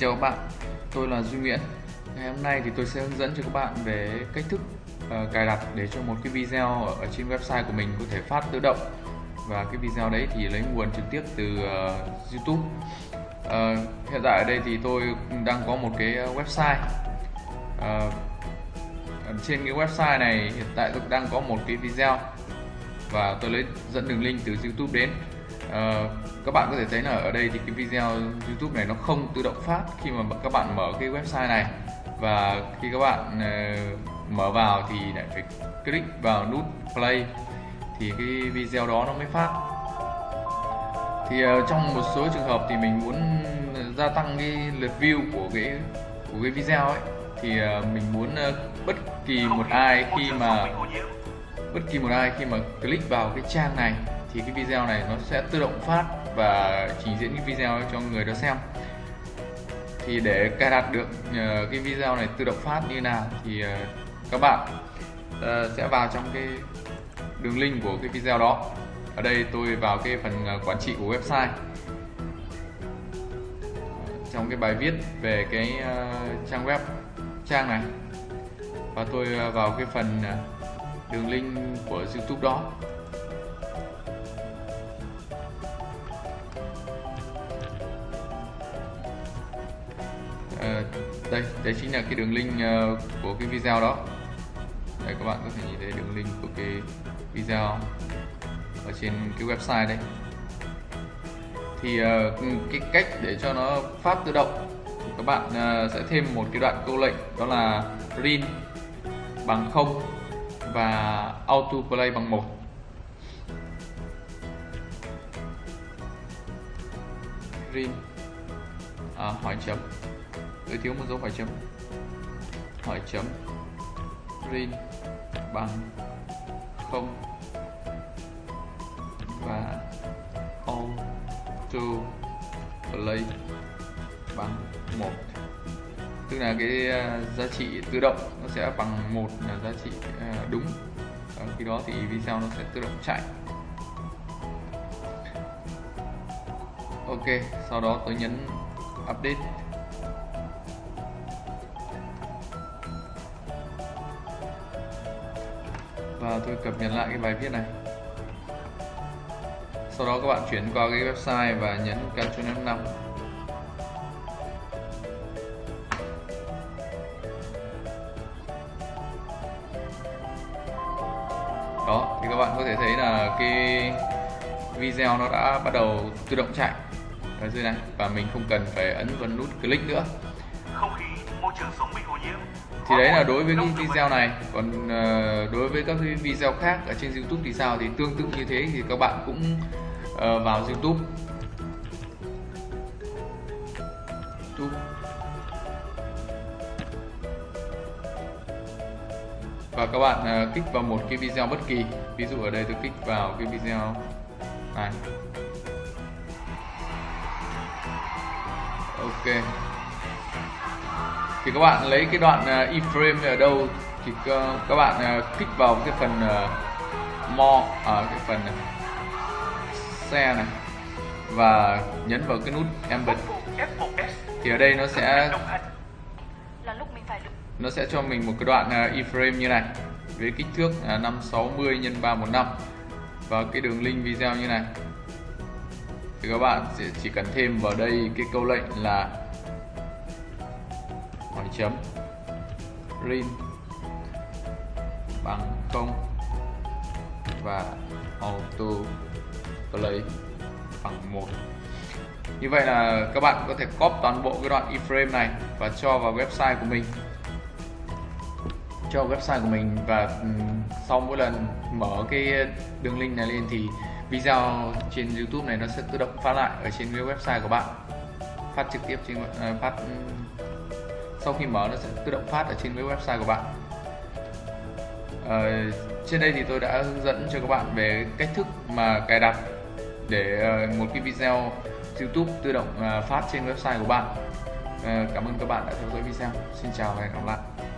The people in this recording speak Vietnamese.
Xin chào các bạn, tôi là Duy Nguyễn. Ngày hôm nay thì tôi sẽ hướng dẫn cho các bạn về cách thức uh, cài đặt để cho một cái video ở trên website của mình có thể phát tự động. Và cái video đấy thì lấy nguồn trực tiếp từ uh, YouTube. Uh, Hiện tại ở đây thì tôi đang có một cái website. Uh, trên cái website này hiện tại tôi đang có một cái video. Và tôi lấy dẫn đường link từ YouTube đến uh, các bạn có thể thấy là ở đây thì cái video YouTube này nó không tự động phát khi mà các bạn mở cái website này. Và khi các bạn uh, mở vào thì lại phải click vào nút play thì cái video đó nó mới phát. Thì uh, trong một số trường hợp thì mình muốn gia tăng cái lượt view của cái của cái video ấy thì uh, mình muốn uh, bất kỳ một ai khi mà bất kỳ một ai khi mà click vào cái trang này thì cái video này nó sẽ tự động phát và trình diễn cái video cho người đó xem. Thì để cài đặt được ờ, cái video này tự động phát như nào thì ờ, các bạn ờ, sẽ vào trong cái đường link của cái video đó. Ở đây tôi vào cái phần quản trị của website. Trong cái bài viết về cái trang web, trang này. Và tôi vào cái phần đường link của YouTube đó. Đây đây chính là cái đường link ờ, của cái video đó. Đây các bạn có thể nhìn thấy đường link của cái video ở trên cái website đây. Thì ờ, cái cách để cho nó phát tự động các bạn ờ, sẽ thêm một cái đoạn câu lệnh đó là rin bằng 0 và auto play bằng 1 rin à, hỏi chấm tôi thiếu một dấu hỏi chấm. Hỏi chấm. Rin bằng không. Và auto play bằng một. Tức là cái à, giá trị tự động nó sẽ bằng một là giá trị à, đúng. Và khi đó thì video nó sẽ tự động chạy? Ok, sau đó tôi nhấn update. Và tôi cập nhật lại cái bài viết này. Sau đó các bạn chuyển qua cái website và nhấn Ctrl F5 đó, thì các bạn có thể thấy là cái video nó đã bắt đầu tự động chạy. Ở dưới này, và mình không cần phải ấn vào nút click nữa thì đấy là đối với cái video này. Còn uh, đối với các cái video khác ở trên YouTube thì sao? Thì tương tự như thế thì các bạn cũng uh, vào YouTube. YouTube. Và các bạn uh, kích vào một cái video bất kỳ. Ví dụ ở đây tôi kích vào cái video này. Ok thì các bạn lấy cái đoạn uh, iframe ở đâu thì các bạn uh, kích vào cái phần uh, more ở cái phần xe này và nhấn vào cái nút embed. Thì ở đây nó sẽ nó sẽ cho mình một cái đoạn iframe như này với kích thước là 560 x 315 và cái đường link video như này. Thì các bạn sẽ chỉ cần thêm vào đây cái câu lệnh là hỏi chấm. Rin bằng không và auto play bằng một. Như vậy là các bạn có thể copy toàn bộ cái đoạn iframe này và cho vào website của mình. Cho website của mình và sau mỗi lần mở cái đường link này lên thì video trên YouTube này nó sẽ tự động phát lại ở trên cái website của bạn. Phát trực tiếp trên ờ, phát sau khi mở nó sẽ tự động phát ở trên cái website của bạn. Uh, trên đây thì tôi đã hướng dẫn cho các bạn về cách thức mà cài đặt để ờ, một cái video YouTube tự động ờ, phát trên website của bạn. Cảm ơn các bạn đã theo dõi video. Xin chào và hẹn gặp lại.